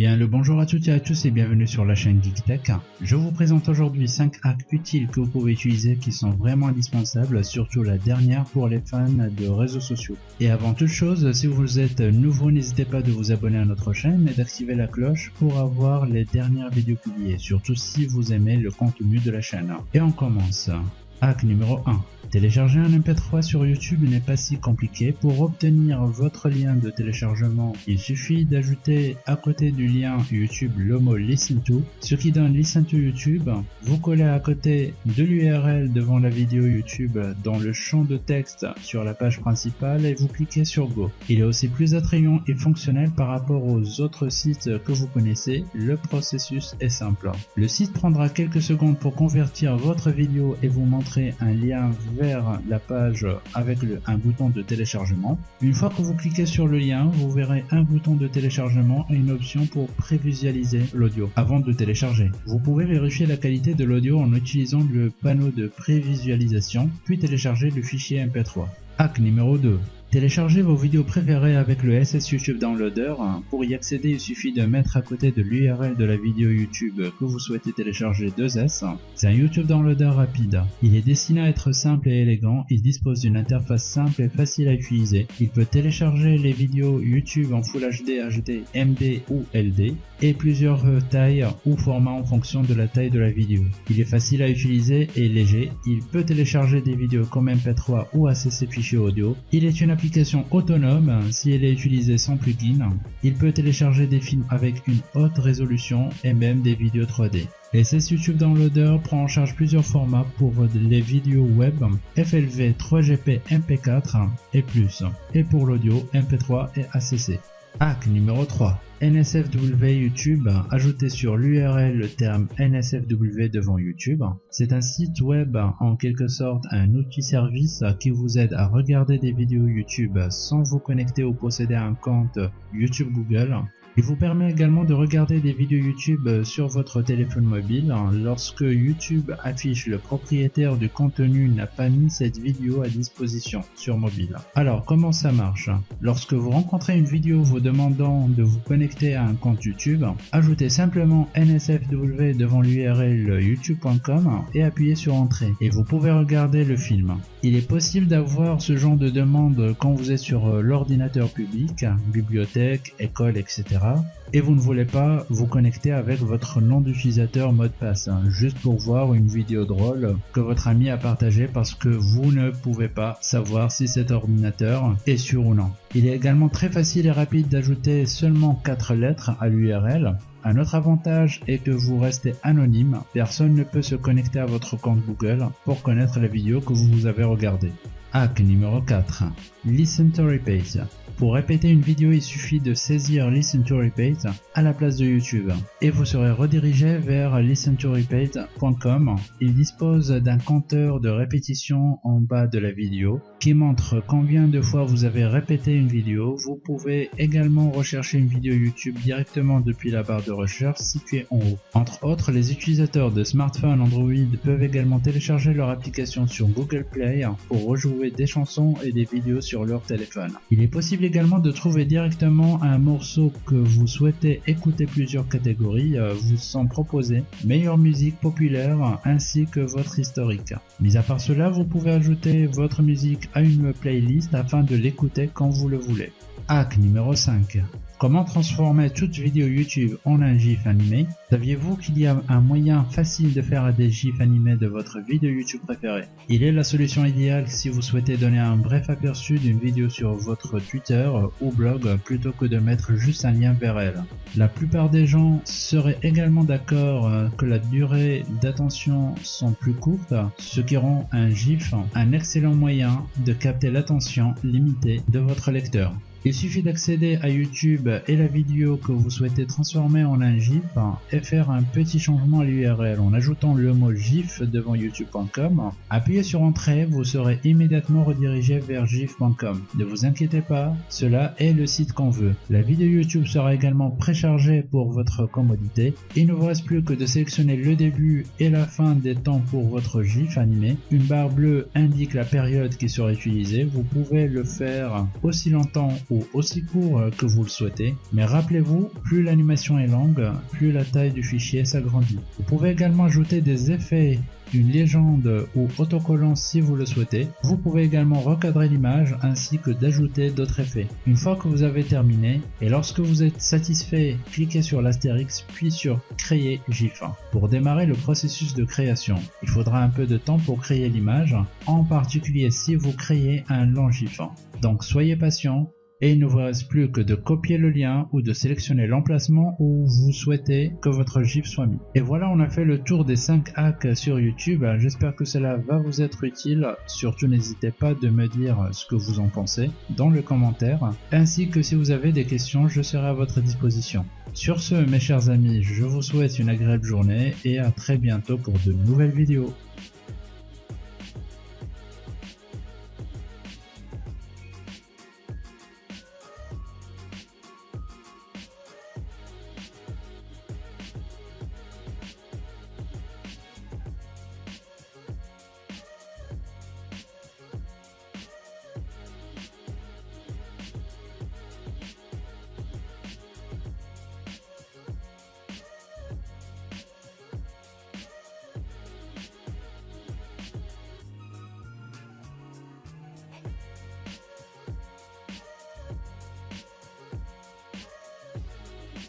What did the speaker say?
Bien le bonjour à toutes et à tous et bienvenue sur la chaîne GeekTech. Je vous présente aujourd'hui 5 hacks utiles que vous pouvez utiliser qui sont vraiment indispensables, surtout la dernière pour les fans de réseaux sociaux. Et avant toute chose, si vous êtes nouveau, n'hésitez pas de vous abonner à notre chaîne et d'activer la cloche pour avoir les dernières vidéos publiées, surtout si vous aimez le contenu de la chaîne. Et on commence. Hack numéro 1. Télécharger un MP3 sur YouTube n'est pas si compliqué. Pour obtenir votre lien de téléchargement, il suffit d'ajouter à côté du lien YouTube le mot Listen to, ce qui donne Listen to YouTube. Vous collez à côté de l'URL devant la vidéo YouTube dans le champ de texte sur la page principale et vous cliquez sur Go. Il est aussi plus attrayant et fonctionnel par rapport aux autres sites que vous connaissez. Le processus est simple. Le site prendra quelques secondes pour convertir votre vidéo et vous montrer un lien vers la page avec un bouton de téléchargement. Une fois que vous cliquez sur le lien, vous verrez un bouton de téléchargement et une option pour prévisualiser l'audio avant de télécharger. Vous pouvez vérifier la qualité de l'audio en utilisant le panneau de prévisualisation, puis télécharger le fichier MP3. Hack numéro 2. Téléchargez vos vidéos préférées avec le SS YouTube Downloader. Pour y accéder, il suffit de mettre à côté de l'URL de la vidéo YouTube que vous souhaitez télécharger 2S. C'est un YouTube Downloader rapide. Il est destiné à être simple et élégant. Il dispose d'une interface simple et facile à utiliser. Il peut télécharger les vidéos YouTube en Full HD, HD, MD ou LD et plusieurs tailles ou formats en fonction de la taille de la vidéo. Il est facile à utiliser et léger. Il peut télécharger des vidéos comme MP3 ou ACC fichier audio. Il est une application autonome si elle est utilisée sans plugin. Il peut télécharger des films avec une haute résolution et même des vidéos 3D. SS YouTube Downloader prend en charge plusieurs formats pour les vidéos web, FLV, 3GP, MP4 et plus, et pour l'audio, MP3 et ACC. Hack numéro 3. NSFW YouTube, ajouté sur l'URL le terme NSFW devant YouTube. C'est un site web en quelque sorte un outil service qui vous aide à regarder des vidéos YouTube sans vous connecter ou posséder un compte YouTube Google. Il vous permet également de regarder des vidéos YouTube sur votre téléphone mobile lorsque YouTube affiche le propriétaire du contenu n'a pas mis cette vidéo à disposition sur mobile. Alors comment ça marche? Lorsque vous rencontrez une vidéo vous demandant de vous connecter à un compte YouTube, ajoutez simplement NSFW devant l'URL youtube.com et appuyez sur entrée et vous pouvez regarder le film. Il est possible d'avoir ce genre de demande quand vous êtes sur l'ordinateur public, bibliothèque, école, etc et vous ne voulez pas vous connecter avec votre nom d'utilisateur mot de passe, hein, juste pour voir une vidéo drôle que votre ami a partagé parce que vous ne pouvez pas savoir si cet ordinateur est sûr ou non. Il est également très facile et rapide d'ajouter seulement 4 lettres à l'URL. Un autre avantage est que vous restez anonyme, personne ne peut se connecter à votre compte Google pour connaître la vidéo que vous avez regardée. Hack numéro 4. Listen to Repeat. Pour répéter une vidéo, il suffit de saisir Listen to Repeat à la place de YouTube et vous serez redirigé vers listentorepeat.com. Il dispose d'un compteur de répétition en bas de la vidéo qui montre combien de fois vous avez répété une vidéo. Vous pouvez également rechercher une vidéo YouTube directement depuis la barre de recherche située en haut. Entre autres, les utilisateurs de smartphones Android peuvent également télécharger leur application sur Google Play pour rejouer des chansons et des vidéos sur leur téléphone. Il est possible de trouver directement un morceau que vous souhaitez écouter plusieurs catégories euh, vous sont proposées, meilleure musique populaire ainsi que votre historique. Mis à part cela, vous pouvez ajouter votre musique à une playlist afin de l'écouter quand vous le voulez. Hack numéro 5. Comment transformer toute vidéo YouTube en un GIF animé? Saviez-vous qu'il y a un moyen facile de faire des GIFs animés de votre vidéo YouTube préférée? Il est la solution idéale si vous souhaitez donner un bref aperçu d'une vidéo sur votre Twitter ou blog plutôt que de mettre juste un lien vers elle. La plupart des gens seraient également d'accord euh, que la durée d'attention sont plus courtes, ce qui rend un GIF un excellent moyen de capter l'attention limitée de votre lecteur. Il suffit d'accéder à YouTube et la vidéo que vous souhaitez transformer en un GIF et faire un petit changement à l'URL en ajoutant le mot GIF devant youtube.com. Appuyez sur entrée, vous serez immédiatement redirigé vers gif.com. Ne vous inquiétez pas, cela est le site qu'on veut. La vidéo YouTube sera également préchargée pour votre commodité. Il ne vous reste plus que de sélectionner le début et la fin des temps pour votre GIF animé. Une barre bleue indique la période qui sera utilisée. Vous pouvez le faire aussi longtemps ou aussi court que vous le souhaitez. Mais rappelez-vous, plus l'animation est longue, plus la taille du fichier s'agrandit. Vous pouvez également ajouter des effets une légende ou autocollant si vous le souhaitez. Vous pouvez également recadrer l'image ainsi que d'ajouter d'autres effets. Une fois que vous avez terminé et lorsque vous êtes satisfait, cliquez sur l'astérix puis sur créer GIF. Pour démarrer le processus de création, il faudra un peu de temps pour créer l'image, en particulier si vous créez un long GIF. Donc soyez patient, et il ne vous reste plus que de copier le lien ou de sélectionner l'emplacement où vous souhaitez que votre GIF soit mis. Et voilà, on a fait le tour des 5 hacks sur YouTube. J'espère que cela va vous être utile. Surtout, n'hésitez pas de me dire ce que vous en pensez dans le commentaire. Ainsi que si vous avez des questions, je serai à votre disposition. Sur ce, mes chers amis, je vous souhaite une agréable journée et à très bientôt pour de nouvelles vidéos.